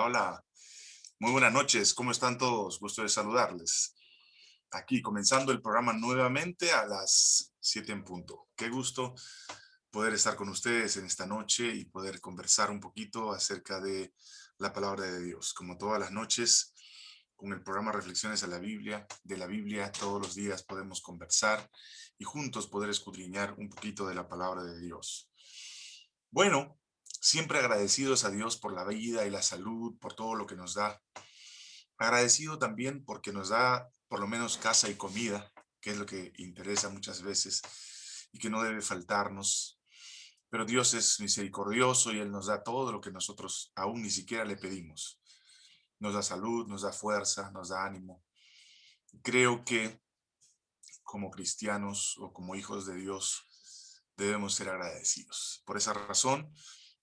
Hola. Muy buenas noches. ¿Cómo están todos? Gusto de saludarles. Aquí, comenzando el programa nuevamente a las 7 en punto. Qué gusto poder estar con ustedes en esta noche y poder conversar un poquito acerca de la palabra de Dios. Como todas las noches, con el programa Reflexiones a la Biblia, de la Biblia, todos los días podemos conversar y juntos poder escudriñar un poquito de la palabra de Dios. Bueno, siempre agradecidos a Dios por la vida y la salud, por todo lo que nos da. Agradecido también porque nos da por lo menos casa y comida, que es lo que interesa muchas veces y que no debe faltarnos. Pero Dios es misericordioso y Él nos da todo lo que nosotros aún ni siquiera le pedimos. Nos da salud, nos da fuerza, nos da ánimo. Creo que como cristianos o como hijos de Dios debemos ser agradecidos. Por esa razón,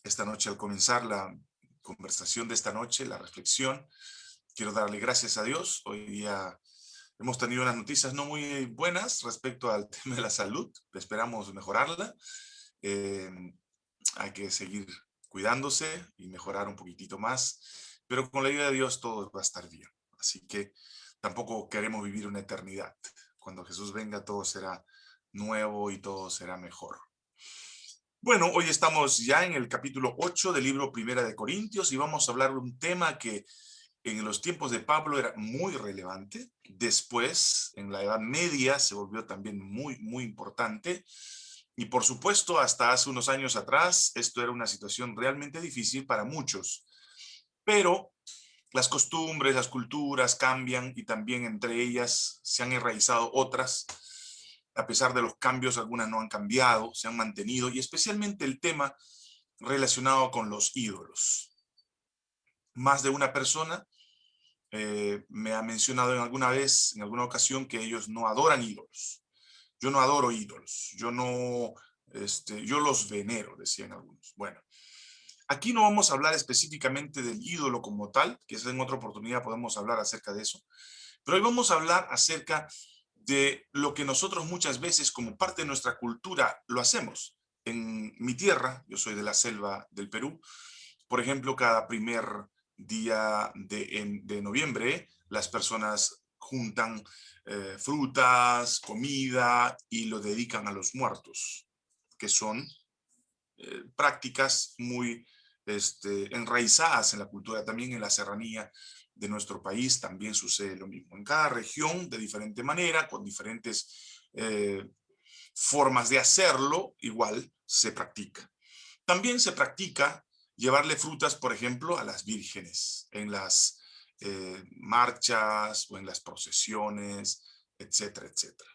esta noche al comenzar la conversación de esta noche, la reflexión, quiero darle gracias a Dios. Hoy día hemos tenido unas noticias no muy buenas respecto al tema de la salud. Esperamos mejorarla. Eh, hay que seguir cuidándose y mejorar un poquitito más. Pero con la ayuda de Dios todo va a estar bien. Así que tampoco queremos vivir una eternidad. Cuando Jesús venga todo será nuevo y todo será mejor. Bueno, hoy estamos ya en el capítulo 8 del libro Primera de Corintios y vamos a hablar de un tema que en los tiempos de Pablo era muy relevante. Después, en la Edad Media, se volvió también muy, muy importante. Y por supuesto, hasta hace unos años atrás, esto era una situación realmente difícil para muchos. Pero las costumbres, las culturas cambian y también entre ellas se han enraizado otras a pesar de los cambios, algunas no han cambiado, se han mantenido, y especialmente el tema relacionado con los ídolos. Más de una persona eh, me ha mencionado en alguna vez, en alguna ocasión, que ellos no adoran ídolos. Yo no adoro ídolos, yo no, este, yo los venero, decían algunos. Bueno, aquí no vamos a hablar específicamente del ídolo como tal, que en otra oportunidad podemos hablar acerca de eso, pero hoy vamos a hablar acerca de lo que nosotros muchas veces como parte de nuestra cultura lo hacemos. En mi tierra, yo soy de la selva del Perú, por ejemplo, cada primer día de, noviembre las personas juntan eh, frutas, comida y lo dedican a los muertos, que son eh, prácticas muy este, enraizadas en la cultura, también en la serranía de nuestro país también sucede lo mismo. En cada región, de diferente manera, con diferentes eh, formas de hacerlo, igual se practica. También se practica llevarle frutas, por ejemplo, a las vírgenes en las eh, marchas o en las procesiones, etcétera, etcétera.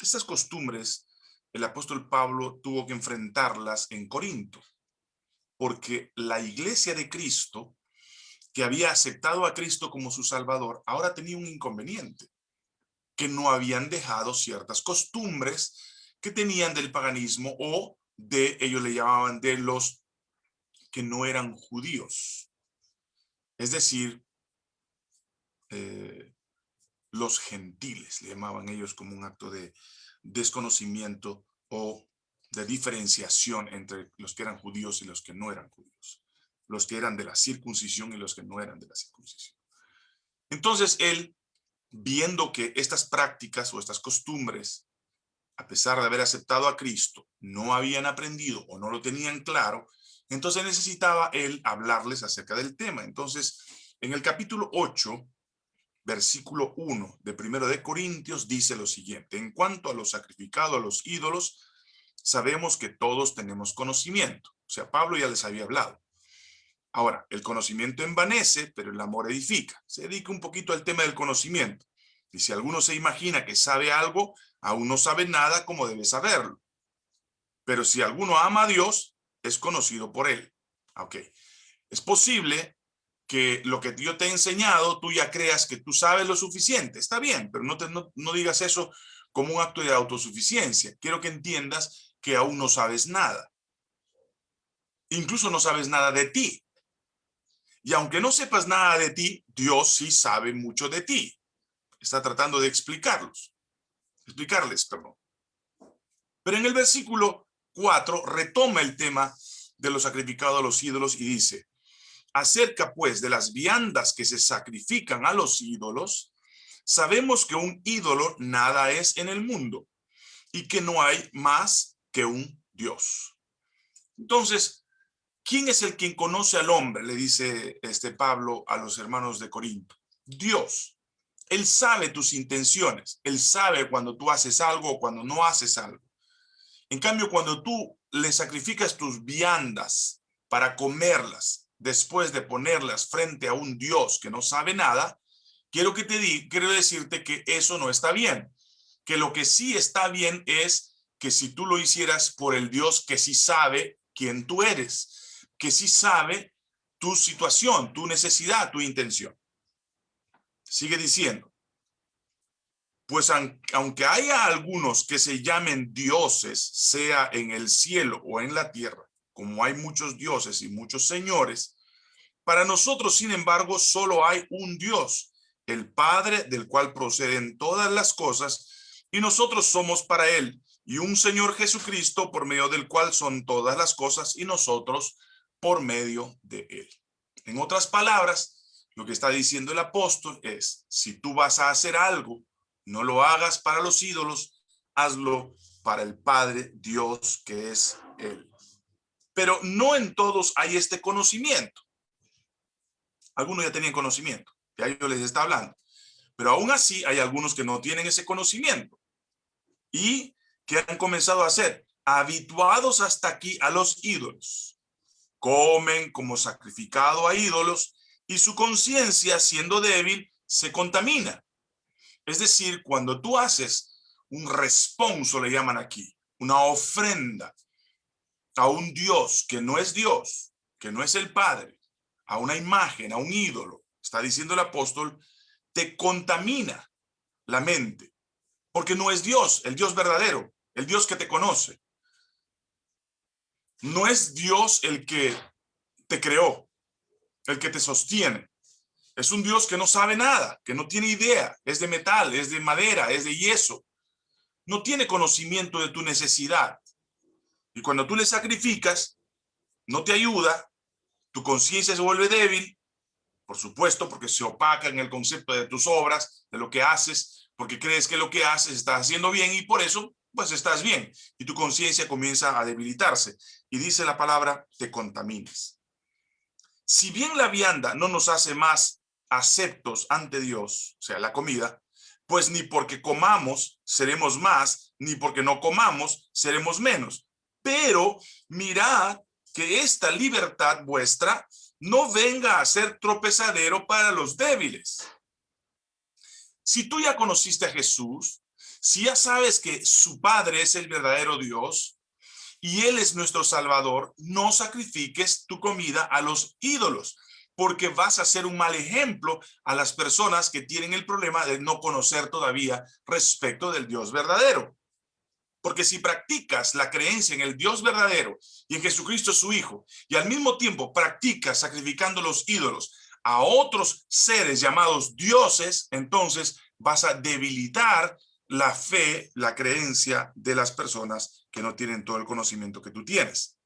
Estas costumbres, el apóstol Pablo tuvo que enfrentarlas en Corinto, porque la iglesia de Cristo que había aceptado a Cristo como su Salvador, ahora tenía un inconveniente, que no habían dejado ciertas costumbres que tenían del paganismo o de, ellos le llamaban de los que no eran judíos. Es decir, eh, los gentiles, le llamaban ellos como un acto de desconocimiento o de diferenciación entre los que eran judíos y los que no eran judíos los que eran de la circuncisión y los que no eran de la circuncisión. Entonces él, viendo que estas prácticas o estas costumbres, a pesar de haber aceptado a Cristo, no habían aprendido o no lo tenían claro, entonces necesitaba él hablarles acerca del tema. Entonces, en el capítulo 8, versículo 1 de primero de Corintios dice lo siguiente, en cuanto a lo sacrificado a los ídolos, sabemos que todos tenemos conocimiento. O sea, Pablo ya les había hablado. Ahora, el conocimiento envanece, pero el amor edifica. Se dedica un poquito al tema del conocimiento. Y si alguno se imagina que sabe algo, aún no sabe nada como debe saberlo. Pero si alguno ama a Dios, es conocido por él. Ok. Es posible que lo que yo te he enseñado, tú ya creas que tú sabes lo suficiente. Está bien, pero no, te, no, no digas eso como un acto de autosuficiencia. Quiero que entiendas que aún no sabes nada. Incluso no sabes nada de ti. Y aunque no sepas nada de ti, Dios sí sabe mucho de ti. Está tratando de explicarlos. Explicarles, perdón. Pero en el versículo 4 retoma el tema de los sacrificados a los ídolos y dice, Acerca pues de las viandas que se sacrifican a los ídolos, sabemos que un ídolo nada es en el mundo y que no hay más que un Dios. Entonces, ¿quién es el quien conoce al hombre? Le dice este Pablo a los hermanos de Corinto. Dios. Él sabe tus intenciones. Él sabe cuando tú haces algo o cuando no haces algo. En cambio, cuando tú le sacrificas tus viandas para comerlas, después de ponerlas frente a un Dios que no sabe nada, quiero que te di, quiero decirte que eso no está bien. Que lo que sí está bien es que si tú lo hicieras por el Dios que sí sabe quién tú eres, que sí sabe tu situación, tu necesidad, tu intención. Sigue diciendo, pues aunque haya algunos que se llamen dioses, sea en el cielo o en la tierra, como hay muchos dioses y muchos señores, para nosotros, sin embargo, solo hay un Dios, el Padre del cual proceden todas las cosas, y nosotros somos para Él, y un Señor Jesucristo por medio del cual son todas las cosas, y nosotros por medio de Él. En otras palabras, lo que está diciendo el apóstol es, si tú vas a hacer algo, no lo hagas para los ídolos, hazlo para el Padre Dios que es Él. Pero no en todos hay este conocimiento. Algunos ya tenían conocimiento, ya yo les está hablando. Pero aún así hay algunos que no tienen ese conocimiento y que han comenzado a ser habituados hasta aquí a los ídolos. Comen como sacrificado a ídolos y su conciencia, siendo débil, se contamina. Es decir, cuando tú haces un responso, le llaman aquí, una ofrenda a un Dios que no es Dios, que no es el Padre, a una imagen, a un ídolo, está diciendo el apóstol, te contamina la mente, porque no es Dios, el Dios verdadero, el Dios que te conoce. No es Dios el que te creó, el que te sostiene. Es un Dios que no sabe nada, que no tiene idea, es de metal, es de madera, es de yeso. No tiene conocimiento de tu necesidad. Y cuando tú le sacrificas, no te ayuda, tu conciencia se vuelve débil, por supuesto, porque se opaca en el concepto de tus obras, de lo que haces, porque crees que lo que haces estás haciendo bien y por eso, pues estás bien. Y tu conciencia comienza a debilitarse. Y dice la palabra, te contaminas. Si bien la vianda no nos hace más aceptos ante Dios, o sea, la comida, pues ni porque comamos seremos más, ni porque no comamos seremos menos. Pero mirad que esta libertad vuestra no venga a ser tropezadero para los débiles. Si tú ya conociste a Jesús, si ya sabes que su Padre es el verdadero Dios, y Él es nuestro Salvador, no sacrifiques tu comida a los ídolos, porque vas a ser un mal ejemplo a las personas que tienen el problema de no conocer todavía respecto del Dios verdadero. Porque si practicas la creencia en el Dios verdadero y en Jesucristo su Hijo, y al mismo tiempo practicas sacrificando los ídolos a otros seres llamados dioses, entonces vas a debilitar la fe, la creencia de las personas que no tienen todo el conocimiento que tú tienes.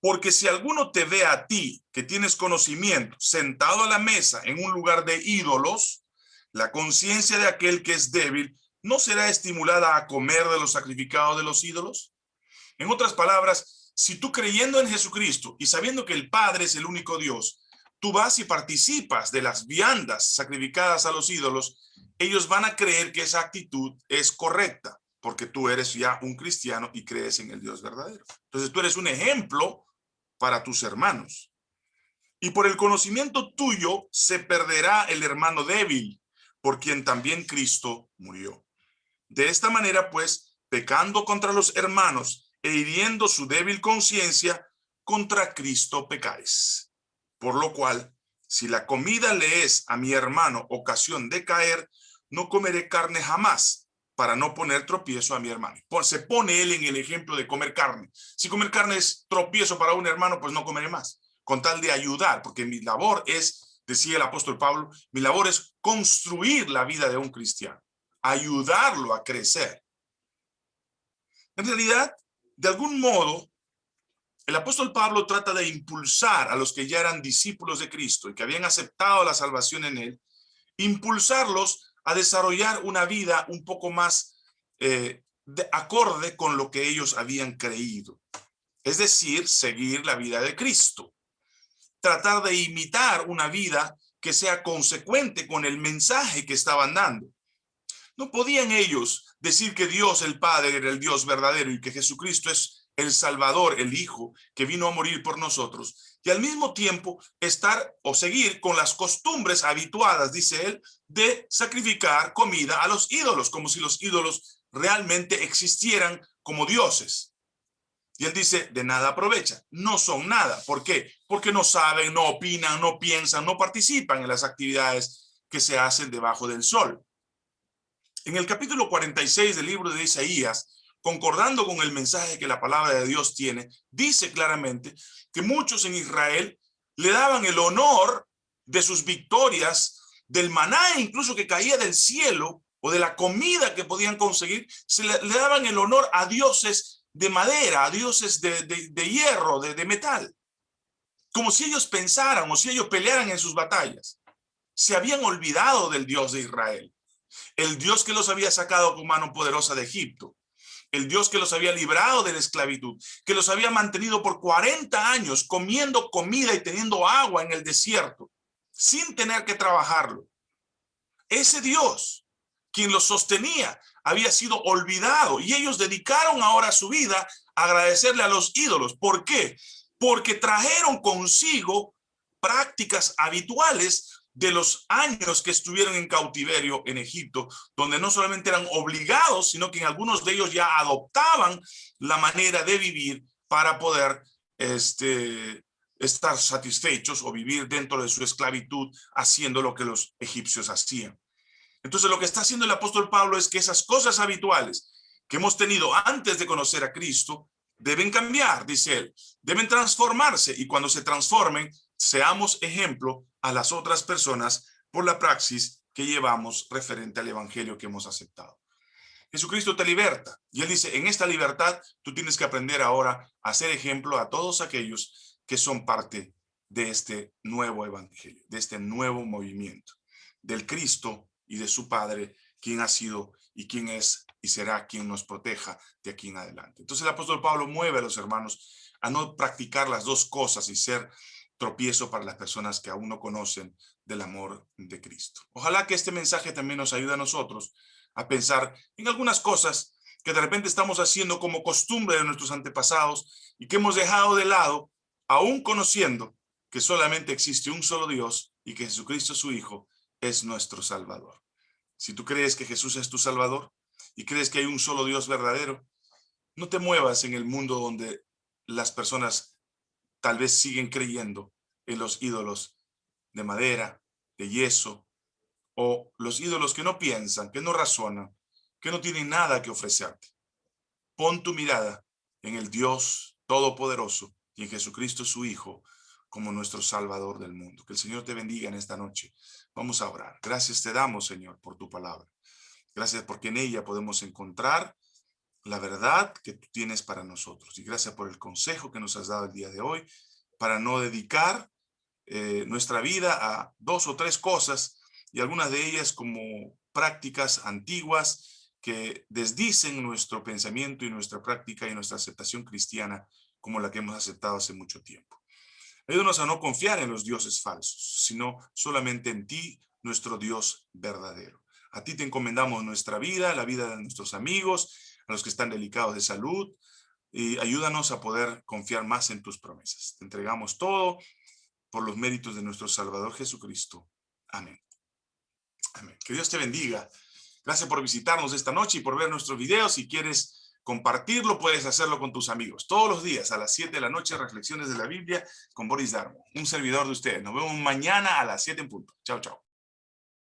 Porque si alguno te ve a ti, que tienes conocimiento, sentado a la mesa en un lugar de ídolos, la conciencia de aquel que es débil no será estimulada a comer de los sacrificados de los ídolos. En otras palabras, si tú creyendo en Jesucristo y sabiendo que el Padre es el único Dios, tú vas y participas de las viandas sacrificadas a los ídolos, ellos van a creer que esa actitud es correcta, porque tú eres ya un cristiano y crees en el Dios verdadero. Entonces tú eres un ejemplo para tus hermanos. Y por el conocimiento tuyo se perderá el hermano débil, por quien también Cristo murió. De esta manera, pues, pecando contra los hermanos e hiriendo su débil conciencia, contra Cristo pecáis. Por lo cual, si la comida le es a mi hermano ocasión de caer, no comeré carne jamás para no poner tropiezo a mi hermano. Se pone él en el ejemplo de comer carne. Si comer carne es tropiezo para un hermano, pues no comeré más, con tal de ayudar, porque mi labor es, decía el apóstol Pablo, mi labor es construir la vida de un cristiano, ayudarlo a crecer. En realidad, de algún modo, el apóstol Pablo trata de impulsar a los que ya eran discípulos de Cristo y que habían aceptado la salvación en él, impulsarlos a desarrollar una vida un poco más eh, de acorde con lo que ellos habían creído. Es decir, seguir la vida de Cristo. Tratar de imitar una vida que sea consecuente con el mensaje que estaban dando. No podían ellos decir que Dios el Padre era el Dios verdadero y que Jesucristo es el Salvador, el Hijo, que vino a morir por nosotros, y al mismo tiempo estar o seguir con las costumbres habituadas, dice él, de sacrificar comida a los ídolos, como si los ídolos realmente existieran como dioses. Y él dice, de nada aprovecha, no son nada. ¿Por qué? Porque no saben, no opinan, no piensan, no participan en las actividades que se hacen debajo del sol. En el capítulo 46 del libro de Isaías, concordando con el mensaje que la palabra de Dios tiene, dice claramente que muchos en Israel le daban el honor de sus victorias, del maná incluso que caía del cielo, o de la comida que podían conseguir, se le, daban el honor a dioses de madera, a dioses de, hierro, de, de metal. Como si ellos pensaran o si ellos pelearan en sus batallas. Se habían olvidado del Dios de Israel. El Dios que los había sacado con mano poderosa de Egipto. El Dios que los había librado de la esclavitud. Que los había mantenido por 40 años comiendo comida y teniendo agua en el desierto. Sin tener que trabajarlo. Ese Dios, quien los sostenía, había sido olvidado y ellos dedicaron ahora su vida a agradecerle a los ídolos. ¿Por qué? Porque trajeron consigo prácticas habituales de los años que estuvieron en cautiverio en Egipto, donde no solamente eran obligados, sino que en algunos de ellos ya adoptaban la manera de vivir para poder este, estar satisfechos o vivir dentro de su esclavitud haciendo lo que los egipcios hacían. Entonces lo que está haciendo el apóstol Pablo es que esas cosas habituales que hemos tenido antes de conocer a Cristo deben cambiar, dice él, deben transformarse y cuando se transformen seamos ejemplo a las otras personas por la praxis que llevamos referente al evangelio que hemos aceptado. Jesucristo te liberta y él dice, en esta libertad tú tienes que aprender ahora a ser ejemplo a todos aquellos que son parte de este nuevo evangelio, de este nuevo movimiento, del Cristo y de su Padre, quien ha sido y quien es y será quien nos proteja de aquí en adelante. Entonces el apóstol Pablo mueve a los hermanos a no practicar las dos cosas y ser tropiezo para las personas que aún no conocen del amor de Cristo. Ojalá que este mensaje también nos ayude a nosotros a pensar en algunas cosas que de repente estamos haciendo como costumbre de nuestros antepasados y que hemos dejado de lado, aún conociendo que solamente existe un solo Dios y que Jesucristo su Hijo es nuestro Salvador. Si tú crees que Jesús es tu Salvador y crees que hay un solo Dios verdadero, no te muevas en el mundo donde las personas tal vez siguen creyendo en los ídolos de madera, de yeso, o los ídolos que no piensan, que no razonan, que no tienen nada que ofrecerte. Pon tu mirada en el Dios Todopoderoso y en Jesucristo su Hijo, como nuestro Salvador del mundo. Que el Señor te bendiga en esta noche. Vamos a orar. Gracias te damos, Señor, por tu palabra. Gracias porque en ella podemos encontrar la verdad que tú tienes para nosotros. Y gracias por el consejo que nos has dado el día de hoy para no dedicar eh, nuestra vida a dos o tres cosas y algunas de ellas como prácticas antiguas que desdicen nuestro pensamiento y nuestra práctica y nuestra aceptación cristiana como la que hemos aceptado hace mucho tiempo. Ayúdanos a no confiar en los dioses falsos, sino solamente en ti, nuestro Dios verdadero. A ti te encomendamos nuestra vida, la vida de nuestros amigos, a los que están delicados de salud, y ayúdanos a poder confiar más en tus promesas. Te entregamos todo por los méritos de nuestro Salvador Jesucristo. Amén. Amén. Que Dios te bendiga. Gracias por visitarnos esta noche y por ver nuestros videos. Si quieres compartirlo, puedes hacerlo con tus amigos. Todos los días a las 7 de la noche, reflexiones de la Biblia con Boris Darmo, un servidor de ustedes. Nos vemos mañana a las 7 en punto. Chao, chao.